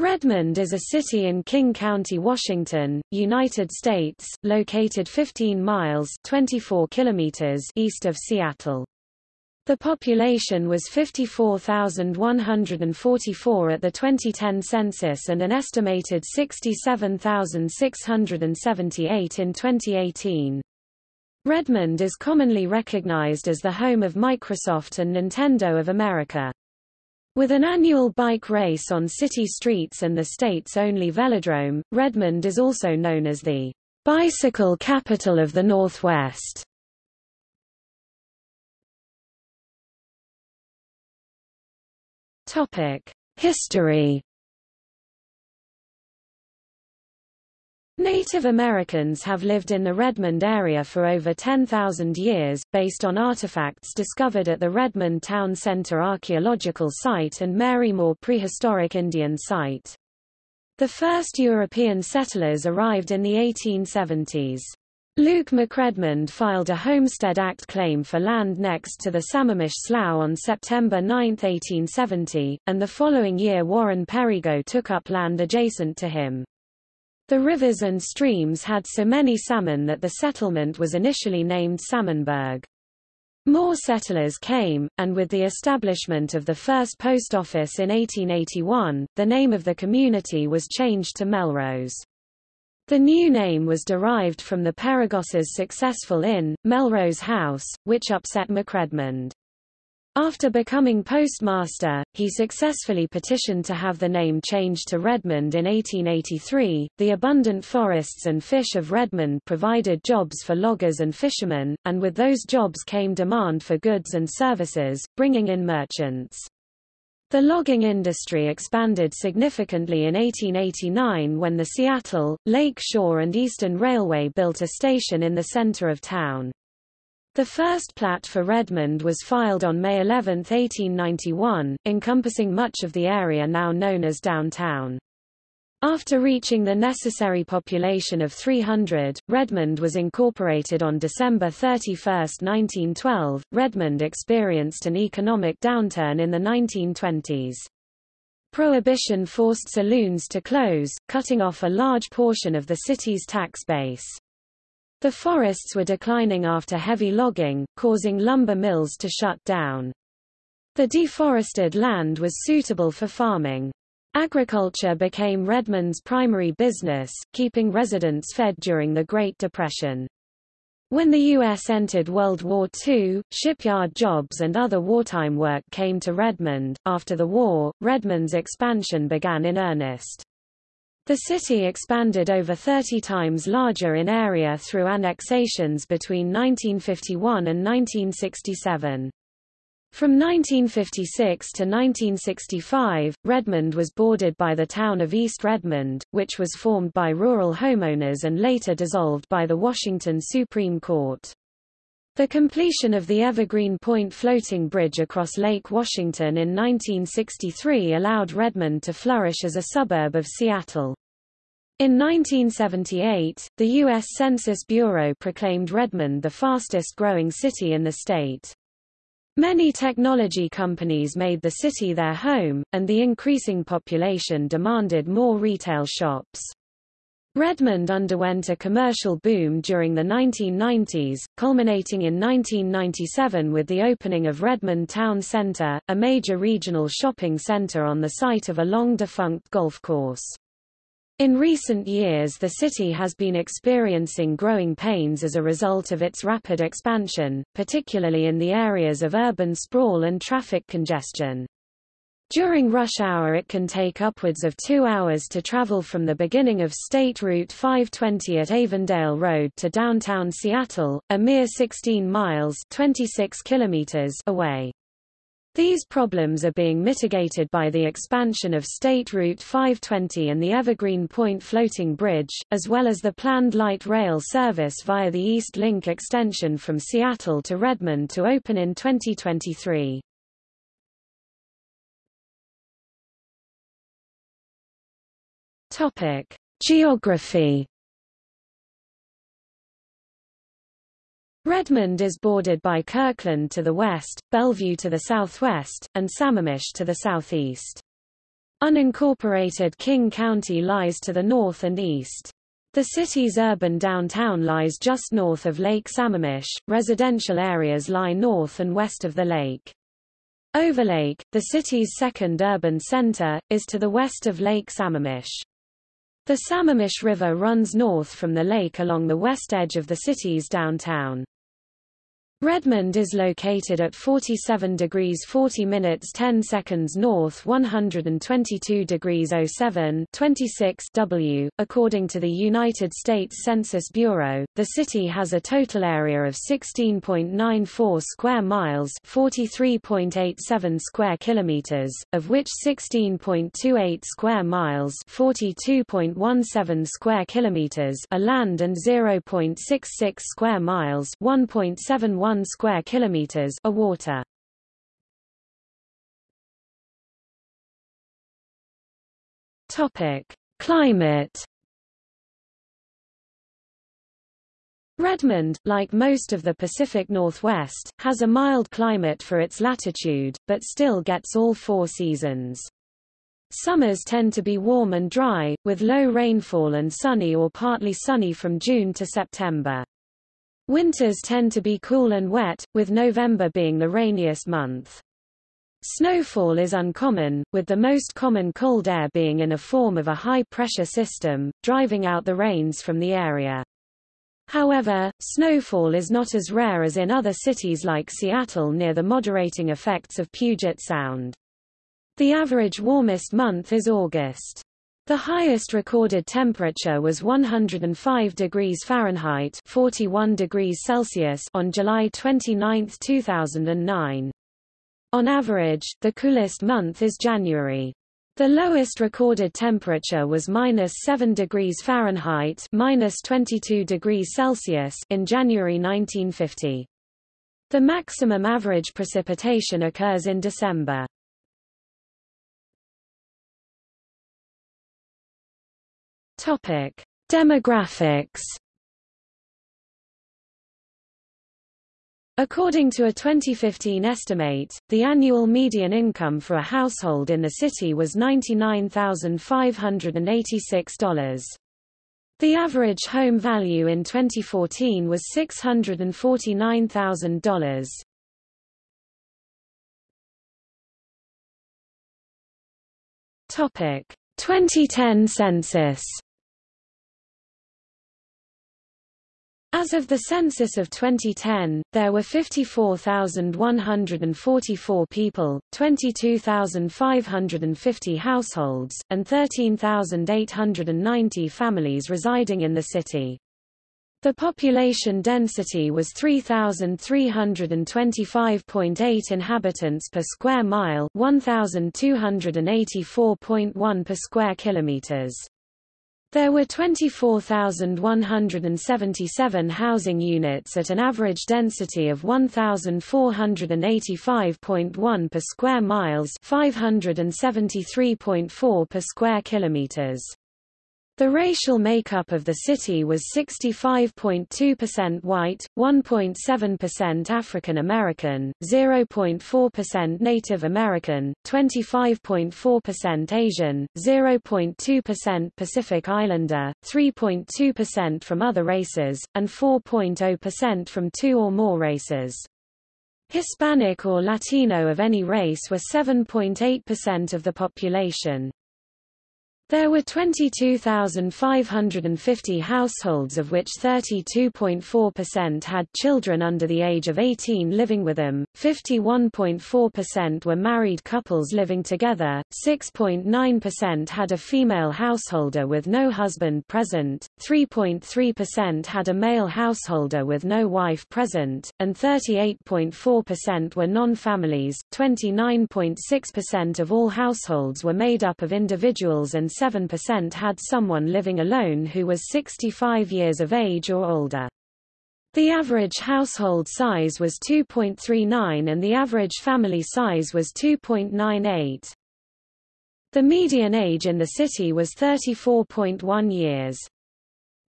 Redmond is a city in King County, Washington, United States, located 15 miles 24 kilometers east of Seattle. The population was 54,144 at the 2010 census and an estimated 67,678 in 2018. Redmond is commonly recognized as the home of Microsoft and Nintendo of America. With an annual bike race on city streets and the state's only velodrome, Redmond is also known as the bicycle capital of the Northwest. Topic: History Native Americans have lived in the Redmond area for over 10,000 years, based on artifacts discovered at the Redmond Town Center Archaeological Site and Marymoor Prehistoric Indian Site. The first European settlers arrived in the 1870s. Luke McRedmond filed a Homestead Act claim for land next to the Sammamish Slough on September 9, 1870, and the following year Warren Perigo took up land adjacent to him. The rivers and streams had so many salmon that the settlement was initially named Salmonburg. More settlers came, and with the establishment of the first post office in 1881, the name of the community was changed to Melrose. The new name was derived from the Perigoses' successful inn, Melrose House, which upset McRedmond. After becoming postmaster, he successfully petitioned to have the name changed to Redmond in 1883. The abundant forests and fish of Redmond provided jobs for loggers and fishermen, and with those jobs came demand for goods and services, bringing in merchants. The logging industry expanded significantly in 1889 when the Seattle, Lake Shore and Eastern Railway built a station in the center of town. The first plat for Redmond was filed on May 11, 1891, encompassing much of the area now known as downtown. After reaching the necessary population of 300, Redmond was incorporated on December 31, 1912. Redmond experienced an economic downturn in the 1920s. Prohibition forced saloons to close, cutting off a large portion of the city's tax base. The forests were declining after heavy logging, causing lumber mills to shut down. The deforested land was suitable for farming. Agriculture became Redmond's primary business, keeping residents fed during the Great Depression. When the U.S. entered World War II, shipyard jobs and other wartime work came to Redmond. After the war, Redmond's expansion began in earnest. The city expanded over 30 times larger in area through annexations between 1951 and 1967. From 1956 to 1965, Redmond was bordered by the town of East Redmond, which was formed by rural homeowners and later dissolved by the Washington Supreme Court. The completion of the Evergreen Point floating bridge across Lake Washington in 1963 allowed Redmond to flourish as a suburb of Seattle. In 1978, the U.S. Census Bureau proclaimed Redmond the fastest growing city in the state. Many technology companies made the city their home, and the increasing population demanded more retail shops. Redmond underwent a commercial boom during the 1990s, culminating in 1997 with the opening of Redmond Town Center, a major regional shopping center on the site of a long-defunct golf course. In recent years the city has been experiencing growing pains as a result of its rapid expansion, particularly in the areas of urban sprawl and traffic congestion. During rush hour it can take upwards of two hours to travel from the beginning of State Route 520 at Avondale Road to downtown Seattle, a mere 16 miles 26 kilometers away. These problems are being mitigated by the expansion of State Route 520 and the Evergreen Point Floating Bridge, as well as the planned light rail service via the East Link extension from Seattle to Redmond to open in 2023. Topic: Geography. Redmond is bordered by Kirkland to the west, Bellevue to the southwest, and Sammamish to the southeast. Unincorporated King County lies to the north and east. The city's urban downtown lies just north of Lake Sammamish. Residential areas lie north and west of the lake. Overlake, the city's second urban center, is to the west of Lake Sammamish. The Sammamish River runs north from the lake along the west edge of the city's downtown. Redmond is located at 47 degrees 40 minutes 10 seconds north 122 degrees 07 26 W. According to the United States Census Bureau, the city has a total area of 16.94 square miles 43.87 square kilometers, of which 16.28 square miles 42.17 square kilometers are land and 0.66 square miles 1.71 1 square kilometers of water. Topic: Climate Redmond, like most of the Pacific Northwest, has a mild climate for its latitude, but still gets all four seasons. Summers tend to be warm and dry, with low rainfall and sunny or partly sunny from June to September. Winters tend to be cool and wet, with November being the rainiest month. Snowfall is uncommon, with the most common cold air being in a form of a high-pressure system, driving out the rains from the area. However, snowfall is not as rare as in other cities like Seattle near the moderating effects of Puget Sound. The average warmest month is August. The highest recorded temperature was 105 degrees Fahrenheit 41 degrees Celsius on July 29, 2009. On average, the coolest month is January. The lowest recorded temperature was minus 7 degrees Fahrenheit minus 22 degrees Celsius in January 1950. The maximum average precipitation occurs in December. Topic: Demographics. According to a 2015 estimate, the annual median income for a household in the city was $99,586. The average home value in 2014 was $649,000. Topic: 2010 census As of the census of 2010, there were 54,144 people, 22,550 households, and 13,890 families residing in the city. The population density was 3,325.8 inhabitants per square mile 1,284.1 per square kilometers. There were 24,177 housing units at an average density of 1,485.1 per square miles 573.4 per square kilometers. The racial makeup of the city was 65.2% white, 1.7% African American, 0.4% Native American, 25.4% Asian, 0.2% Pacific Islander, 3.2% from other races, and 4.0% from two or more races. Hispanic or Latino of any race were 7.8% of the population. There were 22,550 households of which 32.4% had children under the age of 18 living with them, 51.4% were married couples living together, 6.9% had a female householder with no husband present, 3.3% had a male householder with no wife present, and 38.4% were non-families. 29.6% of all households were made up of individuals and 7% had someone living alone who was 65 years of age or older. The average household size was 2.39 and the average family size was 2.98. The median age in the city was 34.1 years.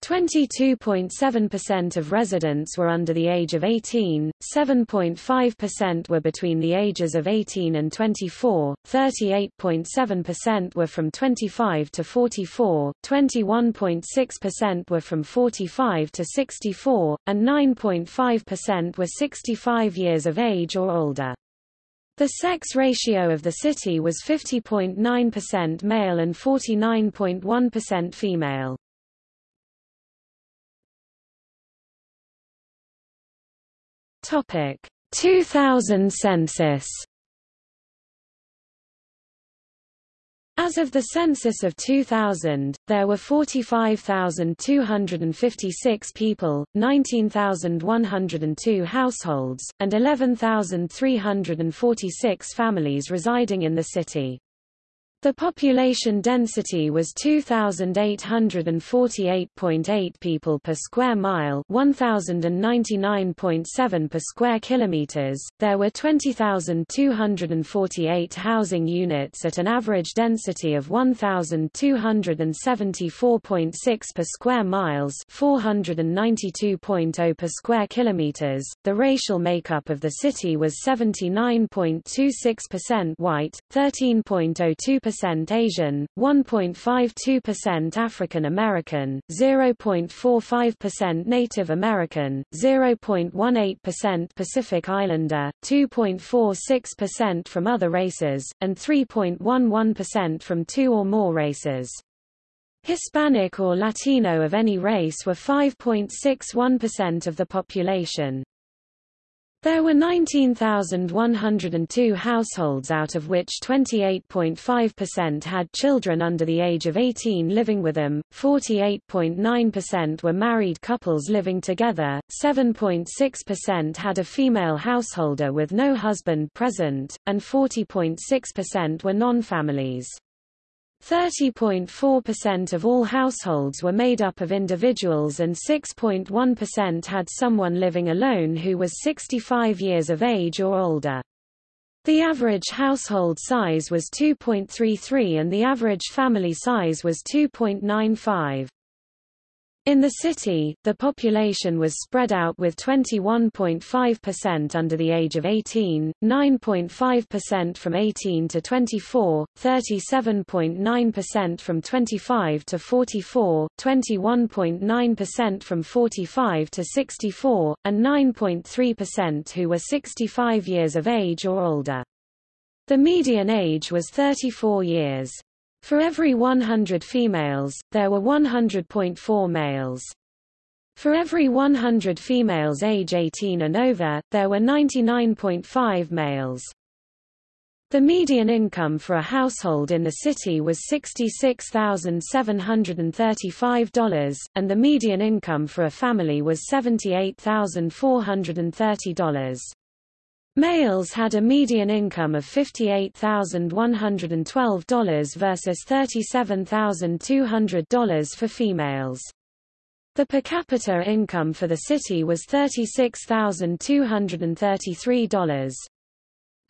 22.7% of residents were under the age of 18, 7.5% were between the ages of 18 and 24, 38.7% were from 25 to 44, 21.6% were from 45 to 64, and 9.5% were 65 years of age or older. The sex ratio of the city was 50.9% male and 49.1% female. Topic 2000 census As of the census of 2000, there were 45,256 people, 19,102 households, and 11,346 families residing in the city. The population density was 2848.8 people per square mile, 1099.7 per square kilometers. There were 20,248 housing units at an average density of 1274.6 per square miles, 492.0 per square kilometers. The racial makeup of the city was 79.26% white, 13.02% percent Asian, 1.52% African American, 0.45% Native American, 0.18% Pacific Islander, 2.46% from other races, and 3.11% from two or more races. Hispanic or Latino of any race were 5.61% of the population. There were 19,102 households out of which 28.5% had children under the age of 18 living with them, 48.9% were married couples living together, 7.6% had a female householder with no husband present, and 40.6% were non-families. 30.4% of all households were made up of individuals and 6.1% had someone living alone who was 65 years of age or older. The average household size was 2.33 and the average family size was 2.95. In the city, the population was spread out with 21.5% under the age of 18, 9.5% from 18 to 24, 37.9% from 25 to 44, 21.9% from 45 to 64, and 9.3% who were 65 years of age or older. The median age was 34 years. For every 100 females, there were 100.4 males. For every 100 females age 18 and over, there were 99.5 males. The median income for a household in the city was $66,735, and the median income for a family was $78,430. Males had a median income of $58,112 versus $37,200 for females. The per capita income for the city was $36,233.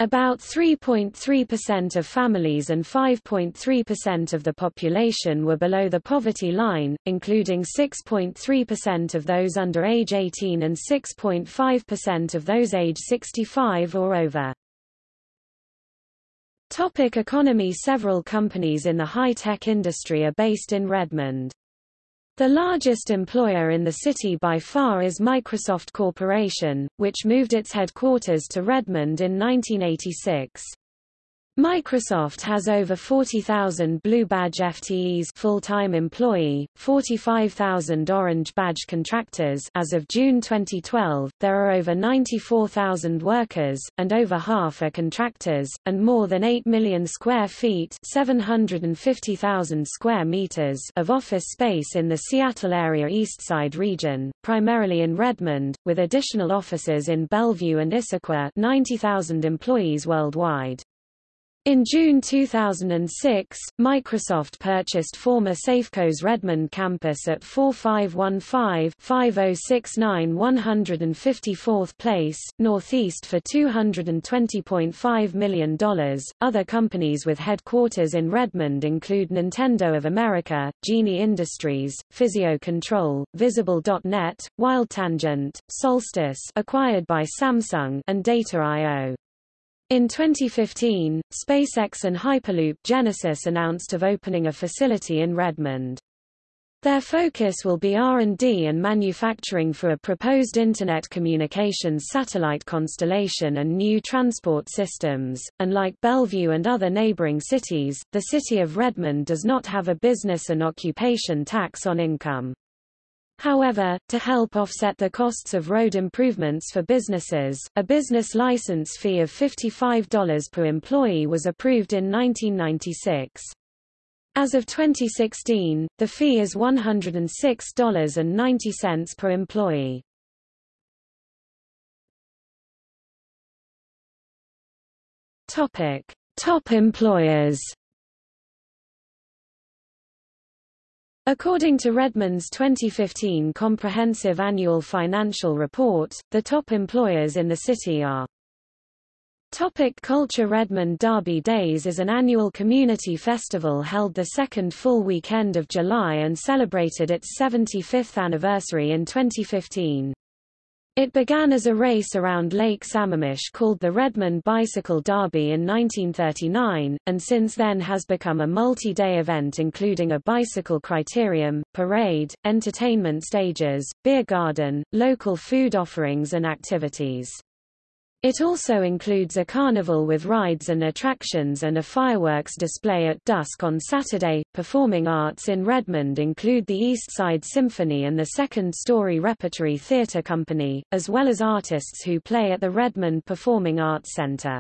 About 3.3% of families and 5.3% of the population were below the poverty line, including 6.3% of those under age 18 and 6.5% of those age 65 or over. Topic economy Several companies in the high-tech industry are based in Redmond. The largest employer in the city by far is Microsoft Corporation, which moved its headquarters to Redmond in 1986. Microsoft has over 40,000 Blue Badge FTEs full-time employee, 45,000 Orange Badge contractors as of June 2012. There are over 94,000 workers and over half are contractors and more than 8 million square feet, 750,000 square meters of office space in the Seattle area Eastside region, primarily in Redmond, with additional offices in Bellevue and Issaquah, 90,000 employees worldwide. In June 2006, Microsoft purchased former Safeco's Redmond campus at 4515-5069 154th Place, Northeast for $220.5 million. Other companies with headquarters in Redmond include Nintendo of America, Genie Industries, Physio Control, Visible.net, WildTangent, Solstice acquired by Samsung and Data.io. In 2015, SpaceX and Hyperloop Genesis announced of opening a facility in Redmond. Their focus will be R&D and manufacturing for a proposed Internet communications satellite constellation and new transport systems. Unlike Bellevue and other neighboring cities, the city of Redmond does not have a business and occupation tax on income. However, to help offset the costs of road improvements for businesses, a business license fee of $55 per employee was approved in 1996. As of 2016, the fee is $106.90 per employee. Topic: Top employers. According to Redmond's 2015 Comprehensive Annual Financial Report, the top employers in the city are Topic Culture Redmond Derby Days is an annual community festival held the second full weekend of July and celebrated its 75th anniversary in 2015. It began as a race around Lake Sammamish called the Redmond Bicycle Derby in 1939, and since then has become a multi-day event including a bicycle criterium, parade, entertainment stages, beer garden, local food offerings and activities. It also includes a carnival with rides and attractions and a fireworks display at dusk on Saturday. Performing arts in Redmond include the East Side Symphony and the Second Story Repertory Theatre Company, as well as artists who play at the Redmond Performing Arts Center.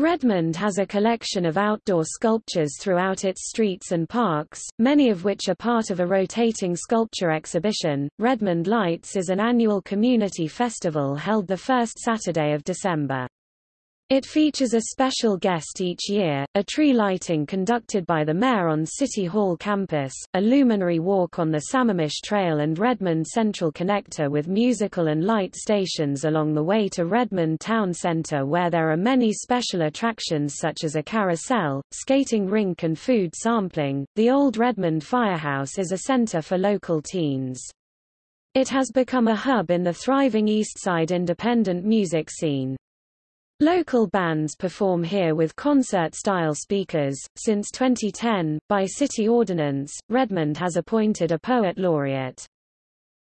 Redmond has a collection of outdoor sculptures throughout its streets and parks, many of which are part of a rotating sculpture exhibition. Redmond Lights is an annual community festival held the first Saturday of December. It features a special guest each year, a tree lighting conducted by the mayor on City Hall campus, a luminary walk on the Sammamish Trail and Redmond Central Connector with musical and light stations along the way to Redmond Town Center where there are many special attractions such as a carousel, skating rink and food sampling. The Old Redmond Firehouse is a center for local teens. It has become a hub in the thriving Eastside independent music scene. Local bands perform here with concert-style speakers. Since 2010, by city ordinance, Redmond has appointed a poet laureate.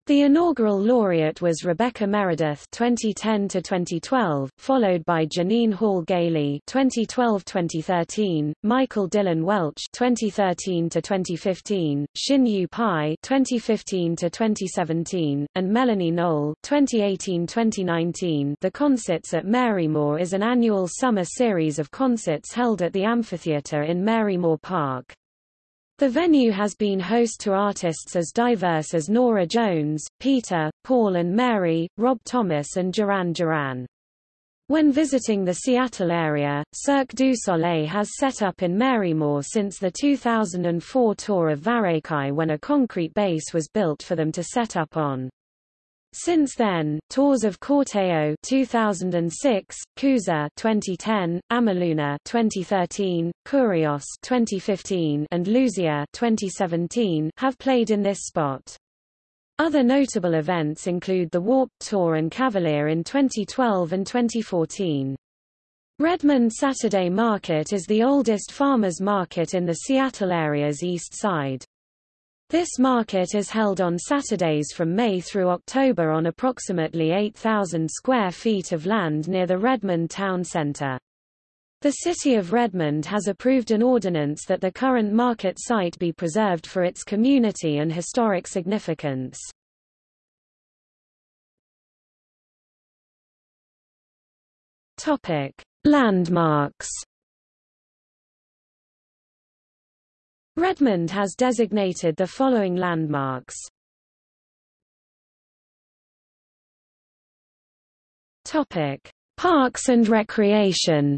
The inaugural laureate was Rebecca Meredith 2010 to 2012, followed by Jeannine Hall Gailey 2012-2013, Michael Dylan Welch 2013 to 2015, Shin Yu Pai 2015 to 2017, and Melanie Knoll 2018-2019. The Concerts at Marymoor is an annual summer series of concerts held at the amphitheater in Marymoor Park. The venue has been host to artists as diverse as Norah Jones, Peter, Paul and Mary, Rob Thomas and Duran Duran. When visiting the Seattle area, Cirque du Soleil has set up in Marymoor since the 2004 tour of Varekai when a concrete base was built for them to set up on. Since then, tours of Corteo 2006, Kooza 2010, Amaluna 2013, Kurios 2015, and Luzia 2017 have played in this spot. Other notable events include the Warp Tour and Cavalia in 2012 and 2014. Redmond Saturday Market is the oldest farmers market in the Seattle area's east side. This market is held on Saturdays from May through October on approximately 8,000 square feet of land near the Redmond Town Center. The City of Redmond has approved an ordinance that the current market site be preserved for its community and historic significance. Topic: Landmarks Redmond has designated the following landmarks. Topic: Parks and recreation.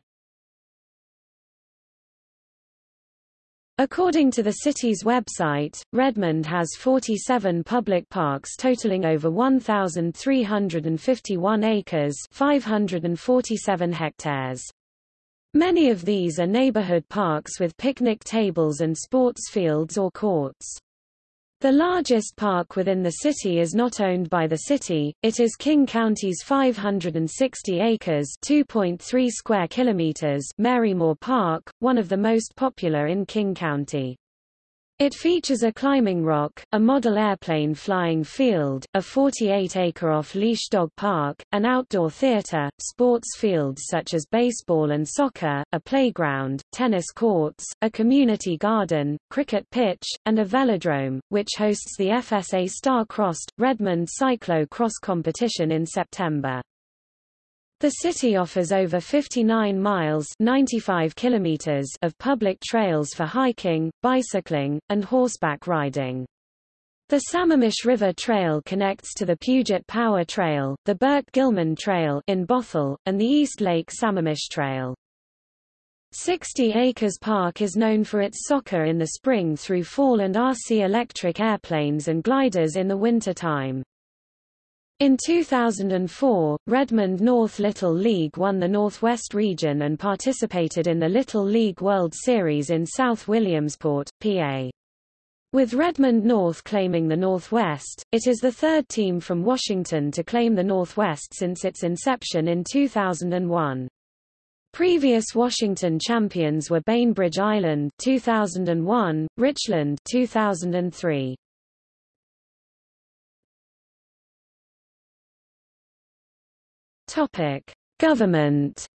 According to the city's website, Redmond has 47 public parks totaling over 1,351 acres 547 hectares. Many of these are neighborhood parks with picnic tables and sports fields or courts. The largest park within the city is not owned by the city, it is King County's 560 acres 2.3 square kilometers Marymoor Park, one of the most popular in King County. It features a climbing rock, a model airplane flying field, a 48-acre off-leash dog park, an outdoor theater, sports fields such as baseball and soccer, a playground, tennis courts, a community garden, cricket pitch, and a velodrome, which hosts the FSA Star-Crossed, Redmond Cyclo-Cross competition in September. The city offers over 59 miles 95 kilometers of public trails for hiking, bicycling, and horseback riding. The Sammamish River Trail connects to the Puget Power Trail, the Burke Gilman Trail in Bothell, and the East Lake Sammamish Trail. 60 Acres Park is known for its soccer in the spring through fall and RC electric airplanes and gliders in the winter time. In 2004, Redmond North Little League won the Northwest region and participated in the Little League World Series in South Williamsport, PA. With Redmond North claiming the Northwest, it is the third team from Washington to claim the Northwest since its inception in 2001. Previous Washington champions were Bainbridge Island 2001, Richland 2003. Topic: Government.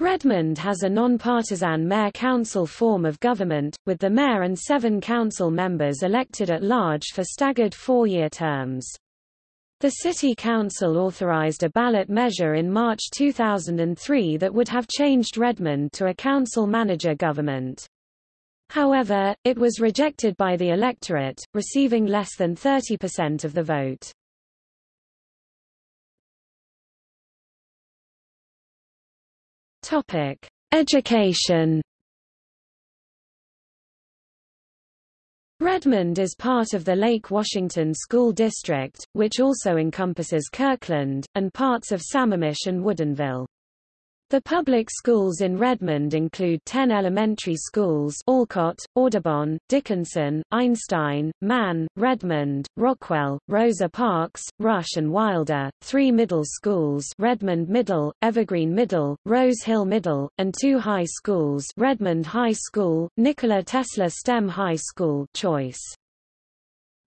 Redmond has a non-partisan mayor-council form of government, with the mayor and seven council members elected at large for staggered four-year terms. The City Council authorized a ballot measure in March 2003 that would have changed Redmond to a council-manager government. However, it was rejected by the electorate, receiving less than 30% of the vote. Topic: Education. Redmond is part of the Lake Washington School District, which also encompasses Kirkland, and parts of Sammamish and Woodinville. The public schools in Redmond include 10 elementary schools Alcott, Audubon, Dickinson, Einstein, Mann, Redmond, Rockwell, Rosa Parks, Rush and Wilder, three middle schools Redmond Middle, Evergreen Middle, Rose Hill Middle, and two high schools Redmond High School, Nikola Tesla STEM High School Choice.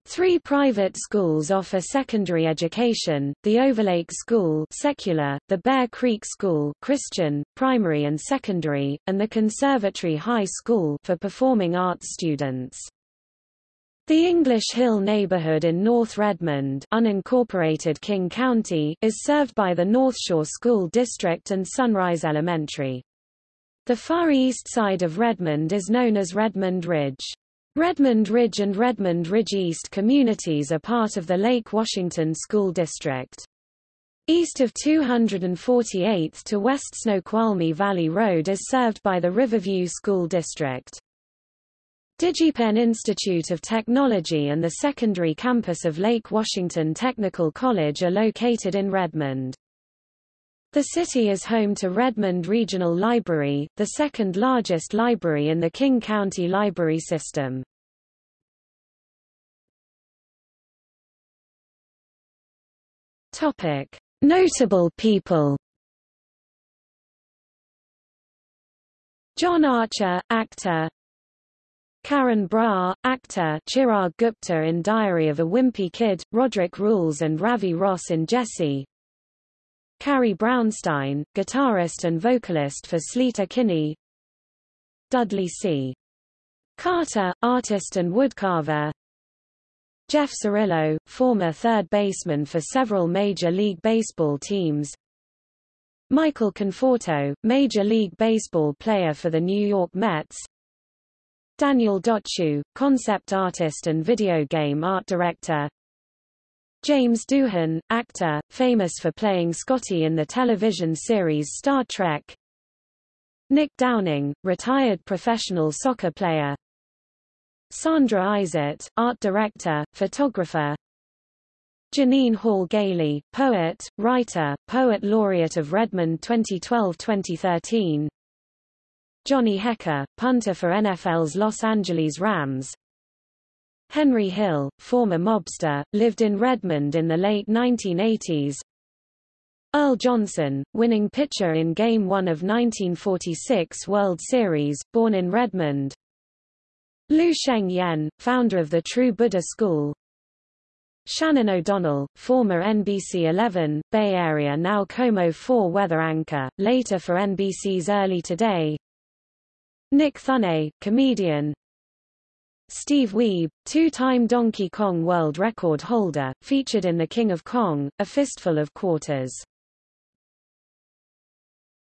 Three private schools offer secondary education, the Overlake School secular, the Bear Creek School Christian, primary and secondary, and the Conservatory High School for performing arts students. The English Hill neighborhood in North Redmond unincorporated King County is served by the North Shore School District and Sunrise Elementary. The far east side of Redmond is known as Redmond Ridge. Redmond Ridge and Redmond Ridge East communities are part of the Lake Washington School District. East of 248th to West Snoqualmie Valley Road is served by the Riverview School District. DigiPen Institute of Technology and the secondary campus of Lake Washington Technical College are located in Redmond. The city is home to Redmond Regional Library, the second largest library in the King County library system. Topic: Notable people. John Archer, actor. Karan Brar, actor Chirag Gupta in Diary of a Wimpy Kid, Roderick Rules and Ravi Ross in Jessie, Carrie Brownstein, guitarist and vocalist for Sleater Kinney Dudley C. Carter, artist and woodcarver Jeff Cirillo, former third baseman for several Major League Baseball teams Michael Conforto, Major League Baseball player for the New York Mets Daniel Dociu, concept artist and video game art director James Doohan, actor, famous for playing Scotty in the television series Star Trek. Nick Downing, retired professional soccer player. Sandra Isett, art director, photographer. Jeannine Hall Gailey, poet, writer, poet laureate of Redmond 2012-2013 Johnny Hekker, punter for NFL's Los Angeles Rams Henry Hill, former mobster, lived in Redmond in the late 1980s Earl Johnson, winning pitcher in Game 1 of 1946 World Series, born in Redmond. Lu Sheng Yen, founder of the True Buddha School. Shannon O'Donnell, former NBC 11, Bay Area now KOMO 4 weather anchor, later for NBC's Early Today. Nick Thune, comedian Steve Wiebe, two-time Donkey Kong world record holder, featured in The King of Kong, A Fistful of Quarters